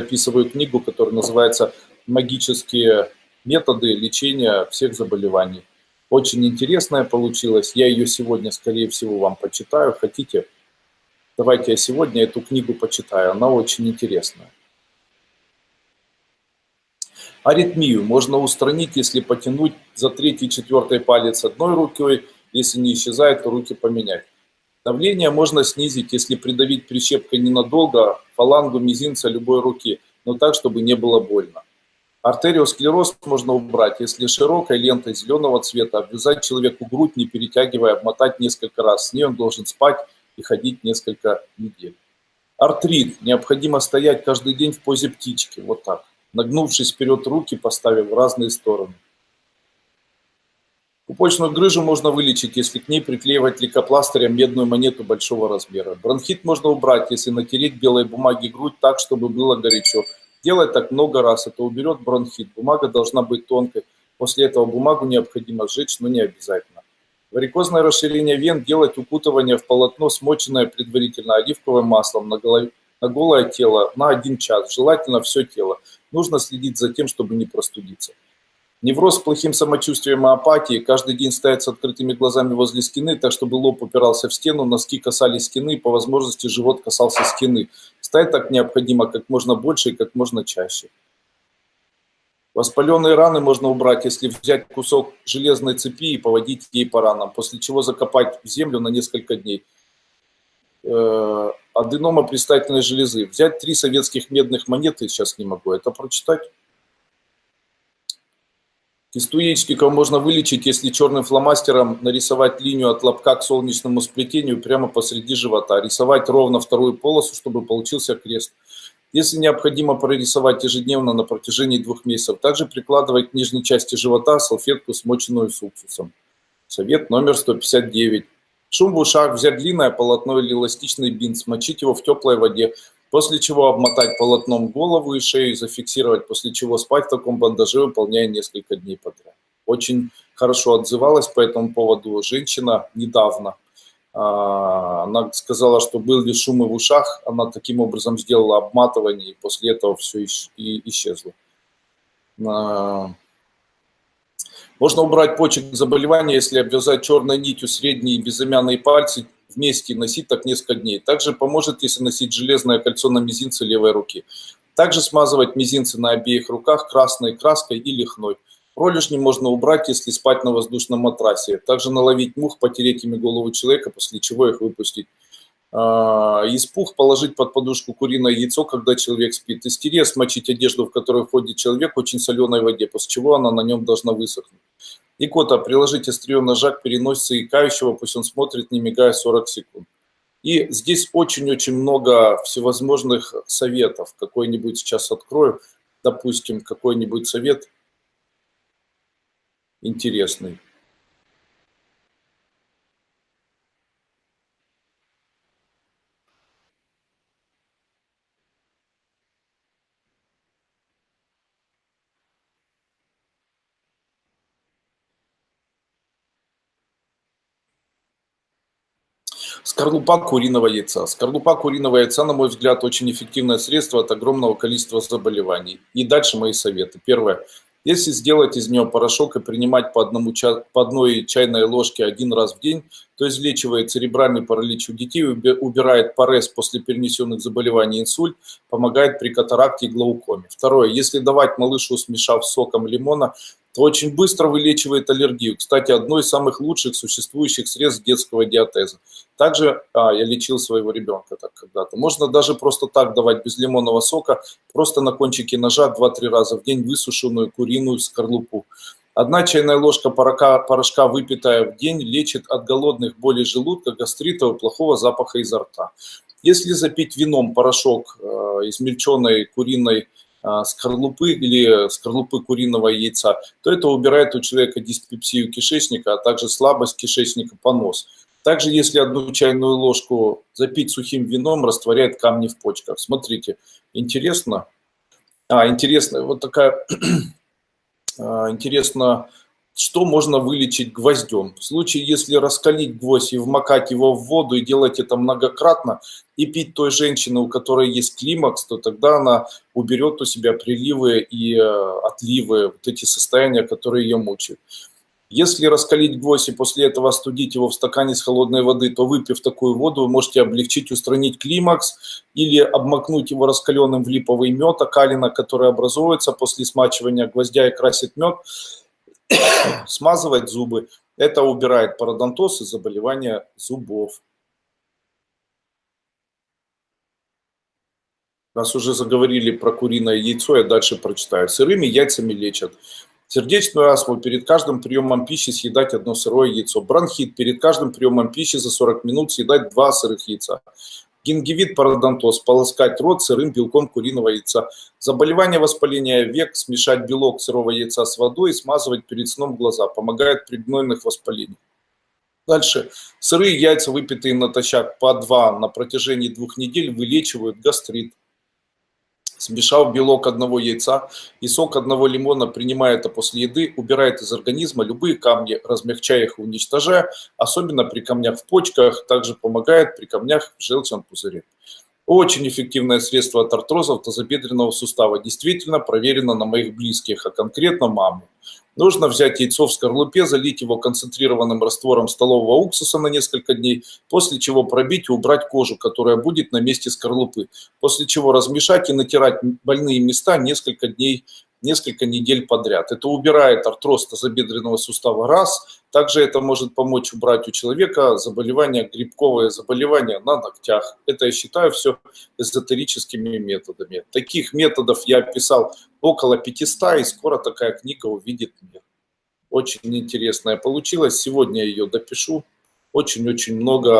записываю книгу, которая называется «Магические методы лечения всех заболеваний». Очень интересная получилась. Я ее сегодня, скорее всего, вам почитаю. Хотите? Давайте я сегодня эту книгу почитаю. Она очень интересная. Аритмию можно устранить, если потянуть за третий, четвертый палец одной рукой, если не исчезает, то руки поменять. Давление можно снизить, если придавить прищепкой ненадолго фалангу мизинца любой руки, но так, чтобы не было больно. Артериосклероз можно убрать, если широкой лентой зеленого цвета обвязать человеку грудь, не перетягивая, обмотать несколько раз. С ней он должен спать и ходить несколько недель. Артрит. Необходимо стоять каждый день в позе птички, вот так нагнувшись вперед руки, поставив в разные стороны. Пупочную грыжу можно вылечить, если к ней приклеивать лейкопластырем медную монету большого размера. Бронхит можно убрать, если натереть белой бумаги грудь так, чтобы было горячо. Делать так много раз, это уберет бронхит. Бумага должна быть тонкой. После этого бумагу необходимо сжечь, но не обязательно. Варикозное расширение вен делать укутывание в полотно, смоченное предварительно оливковым маслом на, голове, на голое тело на один час, желательно все тело. Нужно следить за тем, чтобы не простудиться. Невроз с плохим самочувствием и апатией, каждый день стоять с открытыми глазами возле стены, так чтобы лоб упирался в стену, носки касались стены, по возможности живот касался стены. Стоять так необходимо как можно больше и как можно чаще. Воспаленные раны можно убрать, если взять кусок железной цепи и поводить ей по ранам, после чего закопать в землю на несколько дней. Э, аденома предстательной железы. Взять три советских медных монеты, сейчас не могу это прочитать. Кисту яичника можно вылечить, если черным фломастером нарисовать линию от лобка к солнечному сплетению прямо посреди живота. Рисовать ровно вторую полосу, чтобы получился крест. Если необходимо прорисовать ежедневно на протяжении двух месяцев, также прикладывать к нижней части живота салфетку, смоченную с уксусом. Совет номер 159. Шум в ушах, взять длинное полотно или эластичный бинт, смочить его в теплой воде, после чего обмотать полотном голову и шею и зафиксировать, после чего спать в таком бандаже, выполняя несколько дней подряд. Очень хорошо отзывалась по этому поводу женщина недавно. А, она сказала, что были шумы в ушах, она таким образом сделала обматывание, и после этого все исчезло. А, можно убрать почек заболевания, если обвязать черной нитью средние и безымянные пальцы вместе носить так несколько дней. Также поможет, если носить железное кольцо на мизинце левой руки. Также смазывать мизинцы на обеих руках красной краской или хной. Пролежни можно убрать, если спать на воздушном матрасе. Также наловить мух, потереть ими голову человека, после чего их выпустить. А, из пух положить под подушку куриное яйцо, когда человек спит. Тире смочить одежду, в которую входит человек, очень соленой воде, после чего она на нем должна высохнуть. Икота. Приложить острие ножа к переносице икающего, пусть он смотрит, не мигая 40 секунд. И здесь очень-очень много всевозможных советов. Какой-нибудь сейчас открою, допустим, какой-нибудь совет интересный. Скорлупа куриного яйца. Скорлупа куриного яйца, на мой взгляд, очень эффективное средство от огромного количества заболеваний. И дальше мои советы. Первое. Если сделать из нее порошок и принимать по, одному, по одной чайной ложке один раз в день, то излечивает церебральный паралич у детей, убирает парез после перенесенных заболеваний инсульт, помогает при катаракте и глаукоме. Второе. Если давать малышу, смешав соком лимона, то очень быстро вылечивает аллергию. Кстати, одно из самых лучших существующих средств детского диатеза. Также а, я лечил своего ребенка так когда-то. Можно даже просто так давать без лимонного сока, просто на кончике ножа 2-3 раза в день высушенную куриную скорлупу. Одна чайная ложка порошка, порошка, выпитая в день, лечит от голодных болей желудка, гастрита и плохого запаха изо рта. Если запить вином порошок э, измельченной куриной скорлупы или скорлупы куриного яйца, то это убирает у человека диспепсию кишечника, а также слабость кишечника, понос. Также, если одну чайную ложку запить сухим вином, растворяет камни в почках. Смотрите, интересно. А, интересно, вот такая, а, интересно, что можно вылечить гвоздем. В случае, если раскалить гвоздь и вмакать его в воду и делать это многократно, и пить той женщины, у которой есть климакс, то тогда она уберет у себя приливы и э, отливы, вот эти состояния, которые ее мучают. Если раскалить гвоздь и после этого остудить его в стакане с холодной воды, то выпив такую воду, вы можете облегчить, устранить климакс или обмакнуть его раскаленным в липовый мед, окалина, который образуется после смачивания гвоздя и красит мед, смазывать зубы. Это убирает пародонтоз и заболевания зубов. Раз уже заговорили про куриное яйцо, я дальше прочитаю. Сырыми яйцами лечат. Сердечную астму перед каждым приемом пищи съедать одно сырое яйцо. Бронхит перед каждым приемом пищи за 40 минут съедать два сырых яйца. Гингивит, пародонтоз, полоскать рот сырым белком куриного яйца. Заболевание воспаления век, смешать белок сырого яйца с водой и смазывать перед сном глаза. Помогает при гнойных воспалениях. Дальше. Сырые яйца, выпитые натощак по два на протяжении двух недель, вылечивают гастрит смешав белок одного яйца и сок одного лимона, принимая это после еды, убирает из организма любые камни, размягчая их и уничтожая, особенно при камнях в почках, также помогает при камнях в желчном пузыре. Очень эффективное средство от артрозов тазобедренного сустава. Действительно проверено на моих близких, а конкретно маму. Нужно взять яйцо в скорлупе, залить его концентрированным раствором столового уксуса на несколько дней, после чего пробить и убрать кожу, которая будет на месте скорлупы, после чего размешать и натирать больные места несколько дней несколько недель подряд. Это убирает артроз тазобедренного сустава раз. Также это может помочь убрать у человека заболевание, грибковое заболевание на ногтях. Это я считаю все эзотерическими методами. Таких методов я описал около 500, и скоро такая книга увидит мир. Очень интересная получилась. Сегодня ее допишу. Очень-очень много